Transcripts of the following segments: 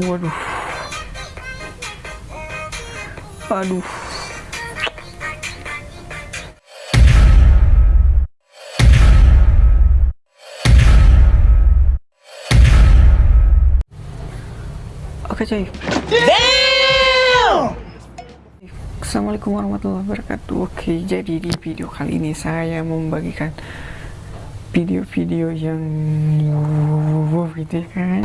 waduh. Aduh. Oke cuy Assalamualaikum warahmatullahi wabarakatuh. Oke jadi di video kali ini saya membagikan video-video yang wow gitu ya kan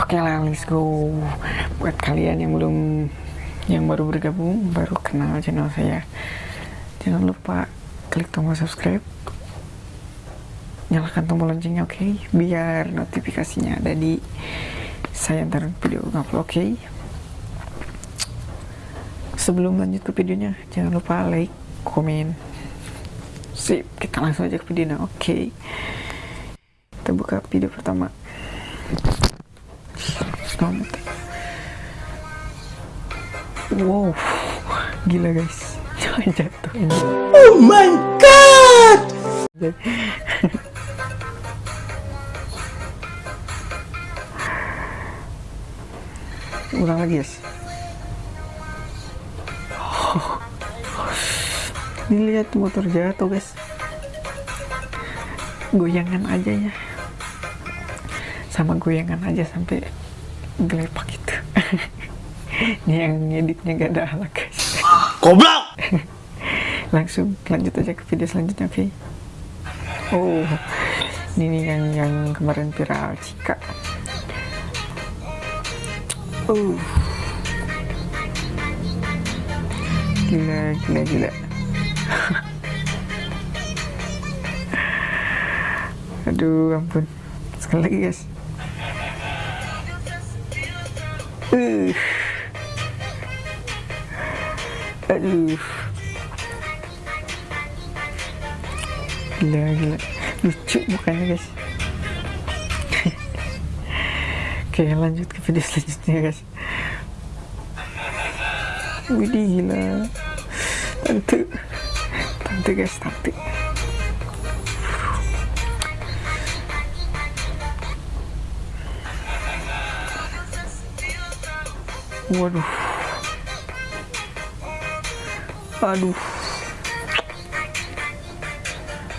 Oke lah let's go Buat kalian yang belum yang baru bergabung baru kenal channel saya Jangan lupa klik tombol subscribe Nyalakan tombol loncengnya oke okay? Biar notifikasinya ada di saya ntar video upload oke okay? sebelum lanjut ke videonya jangan lupa like komen sip kita langsung aja ke videonya oke okay. kita buka video pertama selamat wow. Gila guys. Jatuh. Ini oh my god! Ulang lagi guys. Ini lihat motor jatuh guys. Goyangan aja ya. Sama goyangan aja sampai gelepak gitu ini yang ngeditnya gak ada alat guys. Goblok! Langsung lanjut aja ke video selanjutnya oke? Okay? oh ini yang yang kemarin viral Cika. Oh. Gila gila gila. Aduh ampun. Sekali lagi guys uh. aduh. Gila gila. Lucu mukanya guys. Oke lanjut ke video selanjutnya guys. Widih gila. Tante. Tante guys tante waduh. Aduh.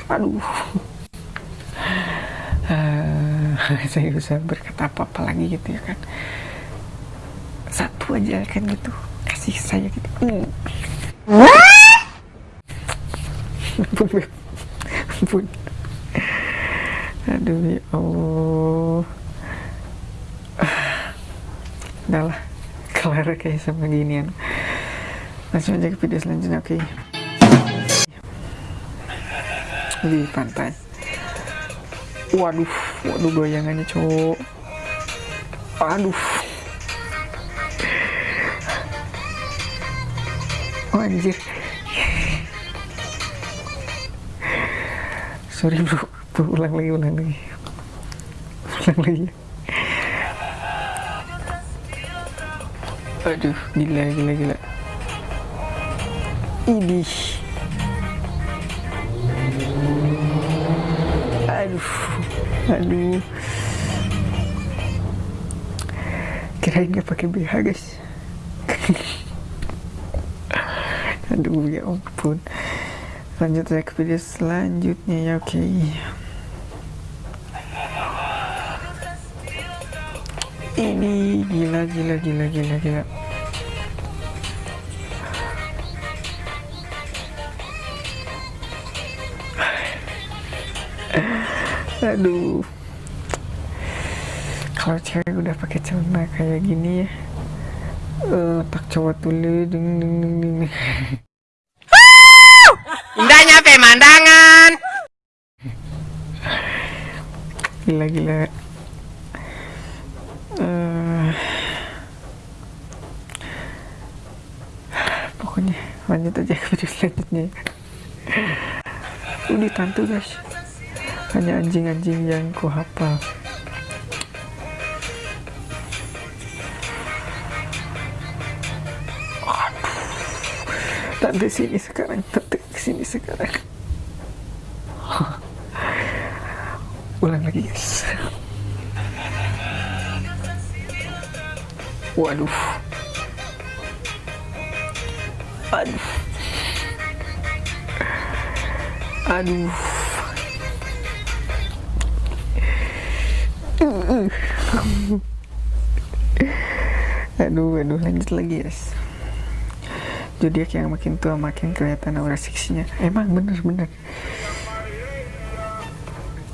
Aduh. Uh, saya bisa berkata apa-apa lagi gitu ya kan. Satu aja kan gitu. Kasih saya gitu. Mm. ampun. Aduh ya Allah. Udah lah kelar kayak sama ginian langsung aja ke video selanjutnya oke? Okay. di pantai. Waduh waduh goyangannya cowok. Aduh. Oh anjir. Sorry bro, ulang lagi ulang lagi. Ulang lagi aduh gila gila gila. Ini aduh aduh. Kirain gak pakai BH guys. Aduh ya ampun. Lanjut saya ke video selanjutnya ya oke. okay. Ini. Gila gila gila gila gila. Aduh. Kalau cewek udah pakai celana kayak gini ya uh, tak cowok dulu ding ding ding ding indahnya pemandangan gila gila uh, pokoknya lanjut aja ke video selanjutnya udah tantu guys. Hanya anjing-anjing yang ku hafal. Tante sini sekarang tante sini sekarang. Ulang lagi guys. Waduh aduh. Aduh. Aduh aduh lanjut lagi guys zodiak yang makin tua makin kelihatan aura seksinya. Emang bener bener.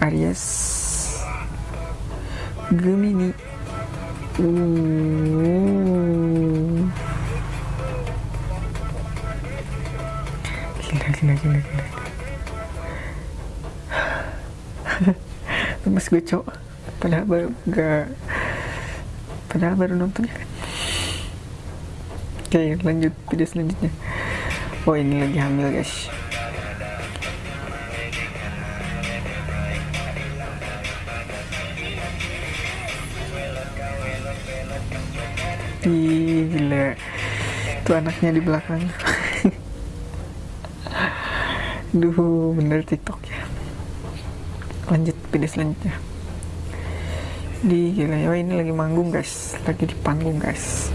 Aries. Gemini. Uh. Gila gila gila gila lemes gue cok. Padahal baru gak padahal baru nonton ya. Kan oke lanjut video selanjutnya. Oh ini lagi hamil guys. Ih, gila. Itu anaknya di belakang Duh, bener tiktok ya. Lanjut video selanjutnya. Di gila ya ini lagi manggung guys. Lagi di panggung guys.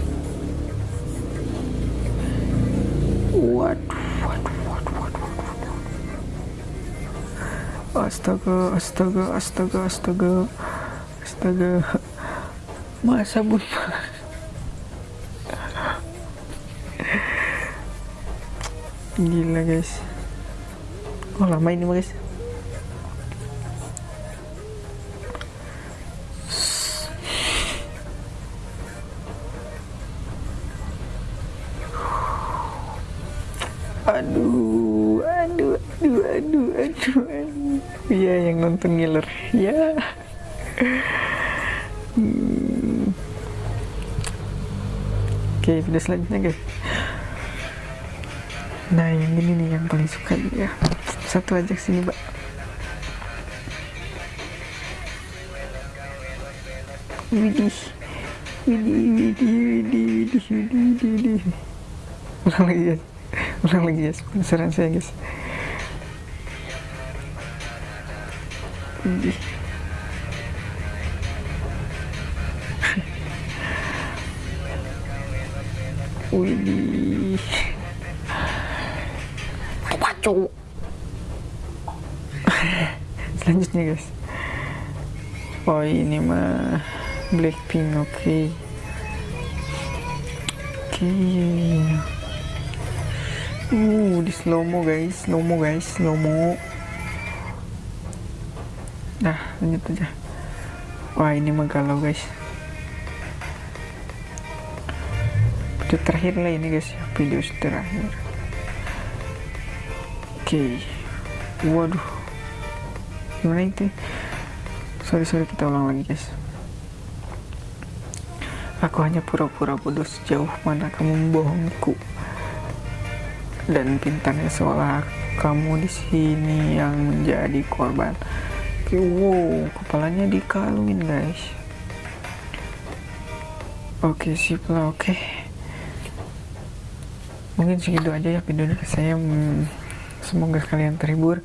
Waduh waduh waduh waduh, waduh. astaga astaga astaga astaga. Astaga. Masa bun gila guys oh lama ini guys aduh aduh aduh aduh aduh aduh. Ya yang nonton ngiler. Ya hmm. oke video selanjutnya guys. Nah yang ini nih yang paling suka ya satu aja sini mbak. Widih. Widih widih widih widih widih widih. Ulang lagi ya ulang lagi ya penasaran saya guys. Widih. Widih. Pacu. selanjutnya guys. Oh ini mah Blackpink oke okay. oke okay. uh di slow mo guys. Slow mo guys. Slow mo nah lanjut aja. Wah ini mah galau guys. Video terakhir lah ini guys. Video terakhir. Oke, waduh, gimana itu? Sorry sorry kita ulang lagi guys. Aku hanya pura-pura bodoh sejauh mana kamu membohongku. Dan pintarnya seolah kamu di sini yang menjadi korban. Wow, kepalanya dikalungin guys. Oke, sip lah, oke. Mungkin segitu aja ya videonya saya. Hmm, semoga kalian terhibur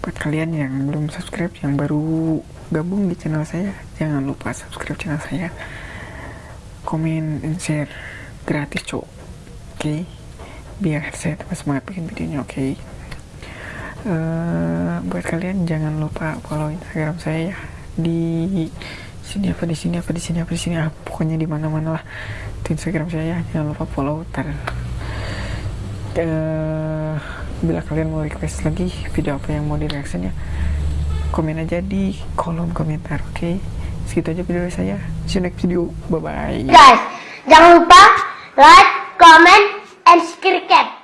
buat kalian yang belum subscribe yang baru gabung di channel saya jangan lupa subscribe channel saya. Komen dan share gratis cok. Oke? Okay? biar saya tambah semangat bikin videonya oke? Okay? uh, buat kalian jangan lupa follow instagram saya ya. Di sini apa di sini apa di sini apa di sini ah, pokoknya di mana mana lah. Di instagram saya ya jangan lupa follow tar uh, bila kalian mau request lagi video apa yang mau di reaction ya komen aja di kolom komentar oke? Okay? segitu aja video saya. See you next video. Bye bye guys jangan lupa like comment and subscribe